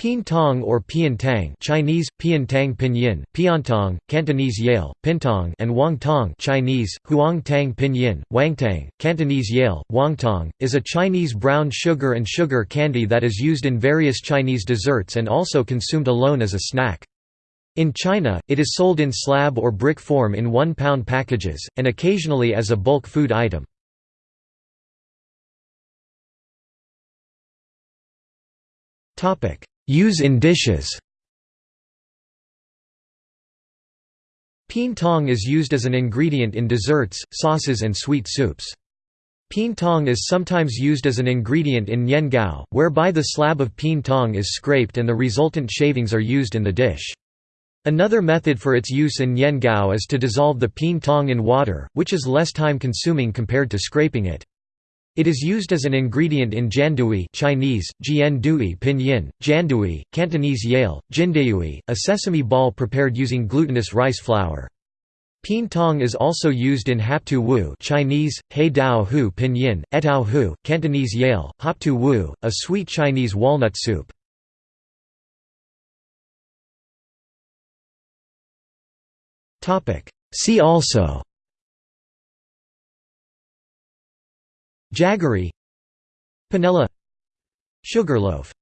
Pien Tong or Pian Tang Chinese, Pian Tang Pinyin, Piantong, Cantonese Yale, Pintong and Wang Tong Chinese, Huang Tang Pinyin, Wangtang, Cantonese Yale, Wangtong, is a Chinese brown sugar and sugar candy that is used in various Chinese desserts and also consumed alone as a snack. In China, it is sold in slab or brick form in one-pound packages, and occasionally as a bulk food item. Use in dishes Pien tong is used as an ingredient in desserts, sauces and sweet soups. Pien tong is sometimes used as an ingredient in nian gao, whereby the slab of pien tong is scraped and the resultant shavings are used in the dish. Another method for its use in nian gao is to dissolve the pien tong in water, which is less time consuming compared to scraping it. It is used as an ingredient in jiandui Chinese, jiandui pinyin, jiandui, Cantonese yale, jindayui, a sesame ball prepared using glutinous rice flour. Pien tong is also used in haptu wu Chinese, hei dao hu pinyin, etao hu, Cantonese yale, haptu wu, a sweet Chinese walnut soup. See also Jaggery Panela Sugarloaf